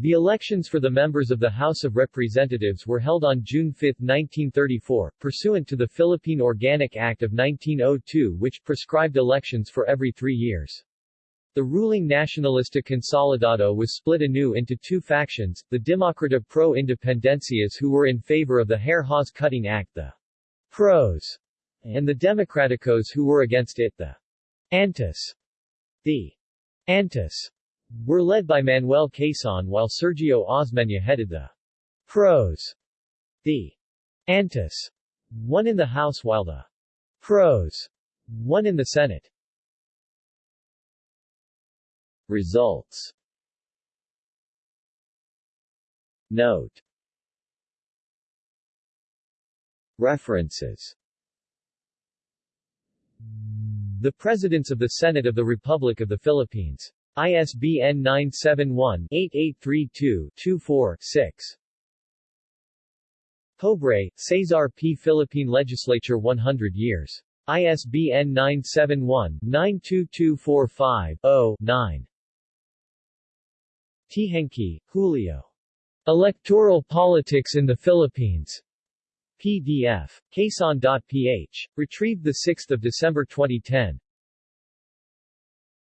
The elections for the members of the House of Representatives were held on June 5, 1934, pursuant to the Philippine Organic Act of 1902 which prescribed elections for every three years. The ruling Nacionalista Consolidado was split anew into two factions, the Demokrata Pro Independencias who were in favor of the Hare Hawes Cutting Act the Pros, and the Democraticos who were against it the Antis. The Antis were led by Manuel Quezon while Sergio Osmeña headed the Pros. The Antis won in the House while the Pros won in the Senate. Results Note References The Presidents of the Senate of the Republic of the Philippines. ISBN 971-8832-24-6. Pobre, Cesar P. Philippine Legislature 100 years. ISBN 971-92245-0-9. Teehankee, Julio. Electoral Politics in the Philippines. PDF. Quezon.ph. Retrieved 6 December 2010.